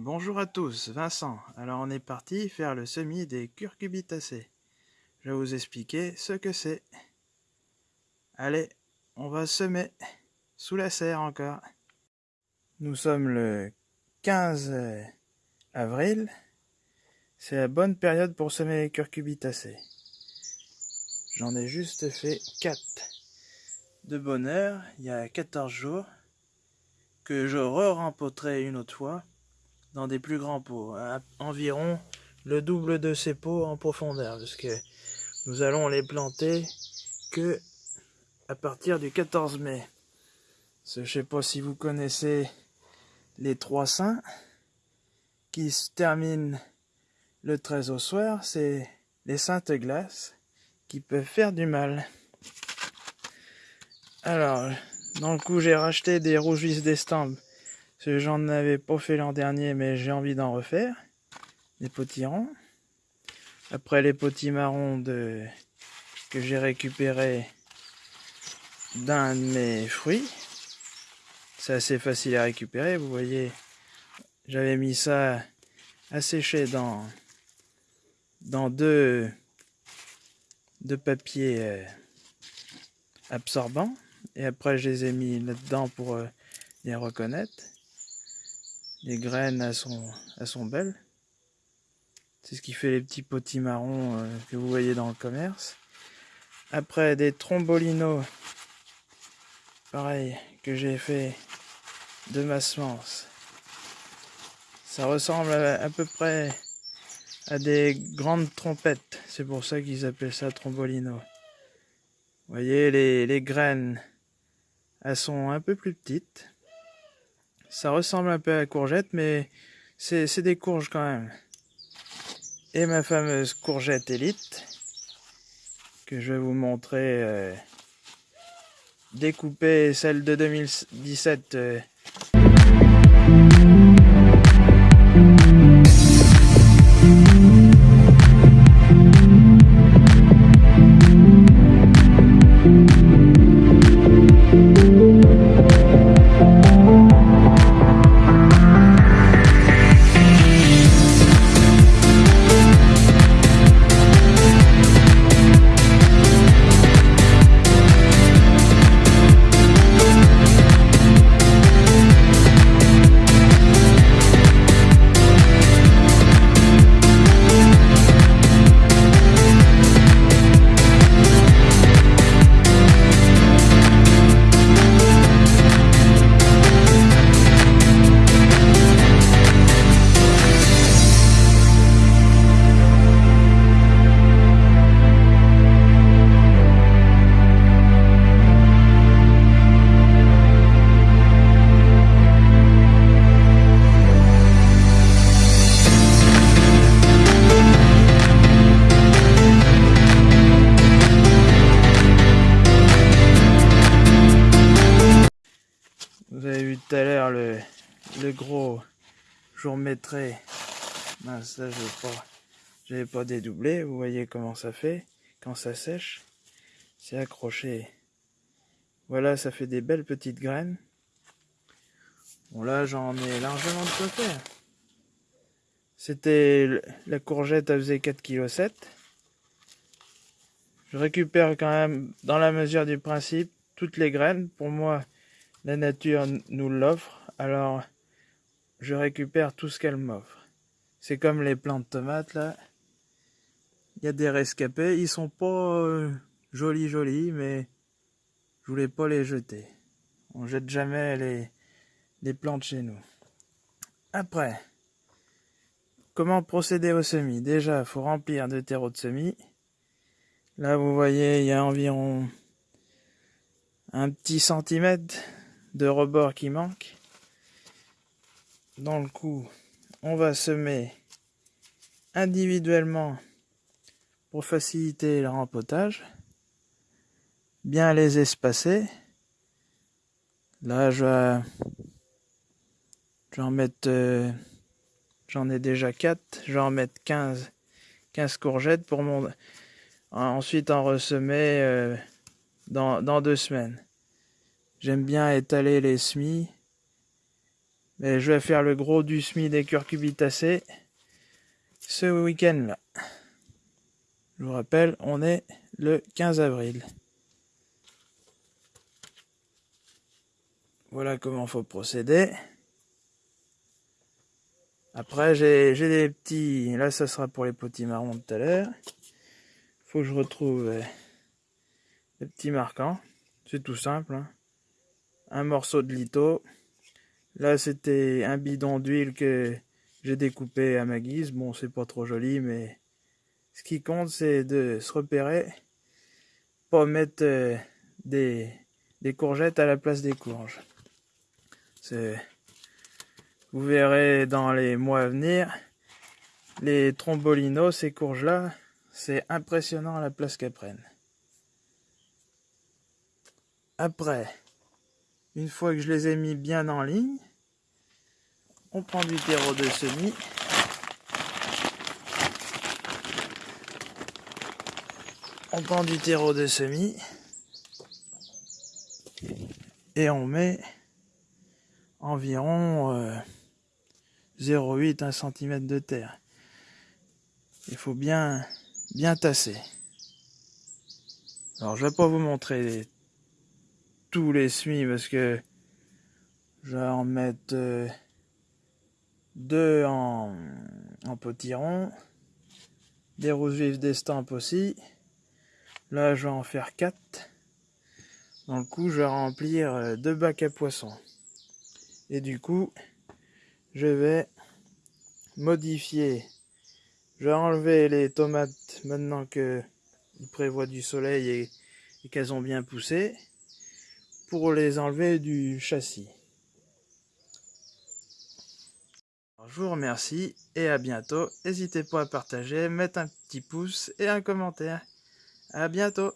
Bonjour à tous, Vincent. Alors on est parti faire le semis des curcubitacées. Je vais vous expliquer ce que c'est. Allez, on va semer sous la serre encore. Nous sommes le 15 avril. C'est la bonne période pour semer les curcubitacées. J'en ai juste fait 4 de bonheur il y a 14 jours que je re-rempoterai une autre fois dans des plus grands pots, environ le double de ces pots en profondeur, parce que nous allons les planter que à partir du 14 mai. Je ne sais pas si vous connaissez les trois saints qui se terminent le 13 au soir, c'est les saintes glaces qui peuvent faire du mal. Alors, dans le coup, j'ai racheté des rougis d'estampes. J'en avais pas fait l'an dernier, mais j'ai envie d'en refaire. Des potirons. Après les potimarrons de... que j'ai récupéré d'un de mes fruits. C'est assez facile à récupérer, vous voyez. J'avais mis ça à sécher dans, dans deux, deux papiers euh, absorbants. Et après, je les ai mis là-dedans pour euh, les reconnaître. Les graines, elles sont, elles sont belles. C'est ce qui fait les petits potimarrons euh, que vous voyez dans le commerce. Après, des trombolinos. Pareil, que j'ai fait de ma semence. Ça ressemble à, peu près à des grandes trompettes. C'est pour ça qu'ils appellent ça trombolino. Vous voyez, les, les graines elles sont un peu plus petites. Ça ressemble un peu à la courgette, mais c'est des courges quand même. Et ma fameuse courgette élite, que je vais vous montrer euh, découpée, celle de 2017 Vous vu tout à l'heure le, gros, je vous remettrai, ça je vais pas, j'avais pas dédoublé, vous voyez comment ça fait quand ça sèche, c'est accroché. Voilà, ça fait des belles petites graines. Bon là, j'en ai largement de quoi faire. C'était la courgette, elle faisait 4,7 kg. Je récupère quand même, dans la mesure du principe, toutes les graines. Pour moi, la nature nous l'offre, alors je récupère tout ce qu'elle m'offre. C'est comme les plants de tomates là. Il y a des rescapés, ils sont pas euh, jolis jolis, mais je voulais pas les jeter. On jette jamais les, les plantes chez nous. Après, comment procéder au semis? Déjà, faut remplir de terreau de semis. Là, vous voyez, il y a environ un petit centimètre de rebord qui manque. Dans le coup, on va semer individuellement pour faciliter le rempotage. Bien les espacer. Là, je vais, en mettre, euh, j'en ai déjà 4, je vais en mettre 15, 15 courgettes pour mon, ensuite en ressemer euh, dans deux semaines. J'aime bien étaler les semis Mais je vais faire le gros du semis des curcubitacées ce week-end-là. Je vous rappelle, on est le 15 avril. Voilà comment faut procéder. Après, j'ai des petits... Là, ça sera pour les petits marrons tout à l'heure. faut que je retrouve euh, les petits marquants. C'est tout simple. Hein. Un morceau de lito. Là, c'était un bidon d'huile que j'ai découpé à ma guise. Bon, c'est pas trop joli, mais ce qui compte, c'est de se repérer. Pas mettre euh, des, des courgettes à la place des courges. Vous verrez dans les mois à venir, les trombolinos, ces courges-là, c'est impressionnant la place qu'elles prennent. Après, une fois que je les ai mis bien en ligne, on prend du terreau de semis. On prend du terreau de semis et on met environ 0,8 1 cm de terre. Il faut bien bien tasser. Alors je vais pas vous montrer tous les semis parce que je vais en mettre euh, deux en, potiron, des roses vives d'estampes aussi. Là je vais en faire quatre. Dans le coup je vais remplir euh, deux bacs à poissons. Et du coup, je vais modifier. Je vais enlever les tomates maintenant que il prévoit du soleil et, qu'elles ont bien poussé pour les enlever du châssis. je vous remercie et à bientôt. N'hésitez pas à partager, mettre un petit pouce et un commentaire. À bientôt